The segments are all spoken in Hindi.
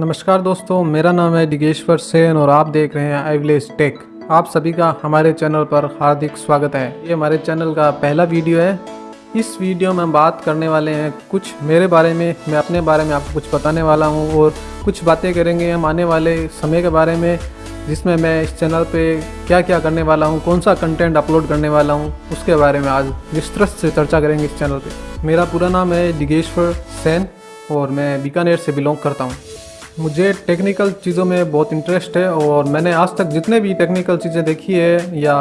नमस्कार दोस्तों, मेरा नाम है डिगेश्वर सेन और आप देख रहे हैं आई विलेज टेक आप सभी का हमारे चैनल पर हार्दिक स्वागत है। ये हमारे चैनल का पहला वीडियो है। इस वीडियो में हम बात करने वाले हैं कुछ मेरे बारे में, मैं अपने बारे में आपको कुछ बताने वाला हूँ और कुछ बातें करेंगे हम आने वाले समय के बारे में, जिसमें मैं इस चैनल पे क्या क्या करने वाला हूँ कौन सा कंटेंट अपलोड करने वाला हूँ, उसके बारे में आज विस्तृत से चर्चा करेंगे इस चैनल पे। मेरा पूरा नाम है डिगेश्वर सेन और मैं बीकानेर से बिलोंग करता हूँ। मुझे टेक्निकल चीज़ों में बहुत इंटरेस्ट है और मैंने आज तक जितने भी टेक्निकल चीज़ें देखी है या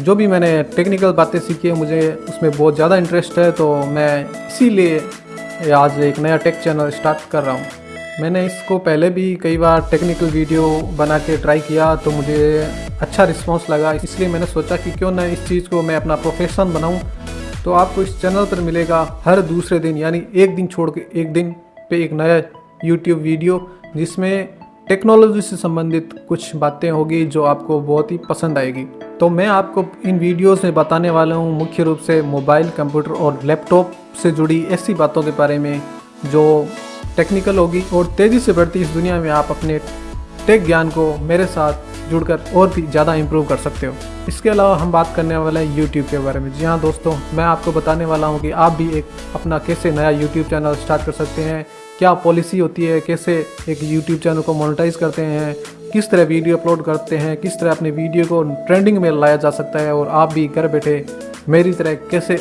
जो भी मैंने टेक्निकल बातें सीखी है, मुझे उसमें बहुत ज़्यादा इंटरेस्ट है तो मैं इसीलिए आज एक नया टेक चैनल स्टार्ट कर रहा हूँ। मैंने इसको पहले भी कई बार टेक्निकल वीडियो बना के ट्राई किया तो मुझे अच्छा रिस्पांस लगा। इसलिए मैंने सोचा कि क्यों ना इस चीज़ को मैं अपना प्रोफेशन बनाऊँ। तो आपको इस चैनल पर मिलेगा हर दूसरे दिन, यानी एक दिन छोड़ के एक दिन पे एक नया यूट्यूब वीडियो जिसमें टेक्नोलॉजी से संबंधित कुछ बातें होगी जो आपको बहुत ही पसंद आएगी। तो मैं आपको इन वीडियोस में बताने वाला हूँ मुख्य रूप से मोबाइल कंप्यूटर और लैपटॉप से जुड़ी ऐसी बातों के बारे में जो टेक्निकल होगी और तेज़ी से बढ़ती इस दुनिया में आप अपने टेक ज्ञान को मेरे साथ जुड़कर और भी ज़्यादा इम्प्रूव कर सकते हो। इसके अलावा हम बात करने वाले हैं यूट्यूब के बारे में। जी हाँ दोस्तों, मैं आपको बताने वाला हूँ कि आप भी एक अपना कैसे नया यूट्यूब चैनल स्टार्ट कर सकते हैं। क्या पॉलिसी होती है? कैसे एक यूट्यूब चैनल को मोनिटाइज़ करते हैं? किस तरह वीडियो अपलोड करते हैं? किस तरह अपने वीडियो को ट्रेंडिंग में लाया जा सकता है? और आप भी घर बैठे मेरी तरह कैसे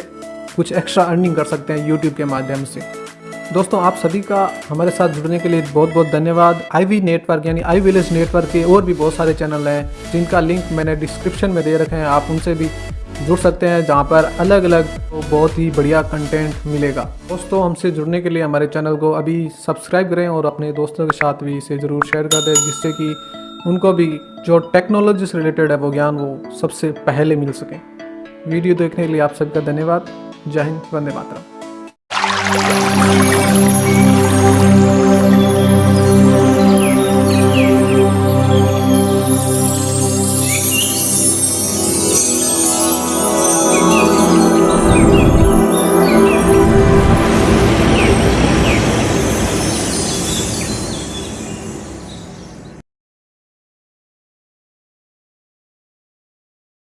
कुछ एक्स्ट्रा अर्निंग कर सकते हैं यूट्यूब के माध्यम से? दोस्तों, आप सभी का हमारे साथ जुड़ने के लिए बहुत बहुत धन्यवाद। आई वी नेटवर्क यानी आई विलेज नेटवर्क के और भी बहुत सारे चैनल हैं, जिनका लिंक मैंने डिस्क्रिप्शन में दे रखे हैं। आप उनसे भी जुड़ सकते हैं, जहाँ पर अलग अलग तो बहुत ही बढ़िया कंटेंट मिलेगा। दोस्तों, हमसे जुड़ने के लिए हमारे चैनल को अभी सब्सक्राइब करें और अपने दोस्तों के साथ भी इसे ज़रूर शेयर कर दें, जिससे कि उनको भी जो टेक्नोलॉजी से रिलेटेड है, वो ज्ञान वो सबसे पहले मिल सके। वीडियो देखने के लिए आप सबका धन्यवाद। जय हिंद, वंदे मातरम। Thank you.